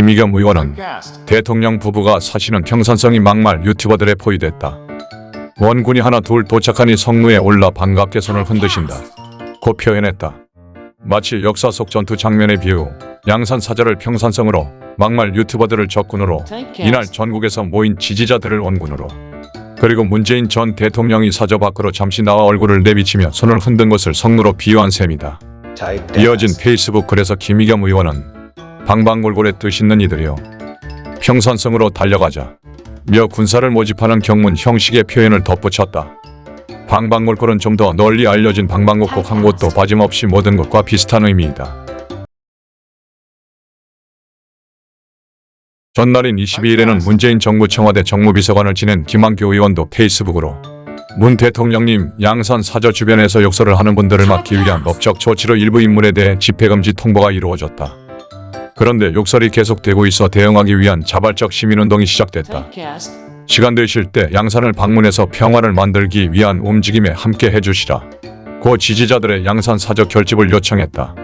김의겸 의원은 대통령 부부가 사시는 평산성이 막말 유튜버들에 포위됐다. 원군이 하나 둘 도착하니 성루에 올라 반갑게 손을 흔드신다. 고 표현했다. 마치 역사 속 전투 장면에 비유 양산 사절을 평산성으로 막말 유튜버들을 적군으로 이날 전국에서 모인 지지자들을 원군으로 그리고 문재인 전 대통령이 사저 밖으로 잠시 나와 얼굴을 내비치며 손을 흔든 것을 성루로 비유한 셈이다. 이어진 페이스북 글에서 김의겸 의원은 방방골골의 뜻 있는 이들이요. 평산성으로 달려가자. 며 군사를 모집하는 경문 형식의 표현을 덧붙였다. 방방골골은 좀 더 널리 알려진 방방곡곡 한 곳도 빠짐없이 모든 것과 비슷한 의미이다. 전날인 22일에는 문재인 정부 청와대 정무비서관을 지낸 김한교 의원도 페이스북으로 문 대통령님 양산 사저 주변에서 욕설을 하는 분들을 막기 위한 법적 조치로 일부 인물에 대해 집회금지 통보가 이루어졌다. 그런데 욕설이 계속되고 있어 대응하기 위한 자발적 시민운동이 시작됐다. 시간 되실 때 양산을 방문해서 평화를 만들기 위한 움직임에 함께 해주시라. 고 지지자들의 양산 사저 결집을 요청했다.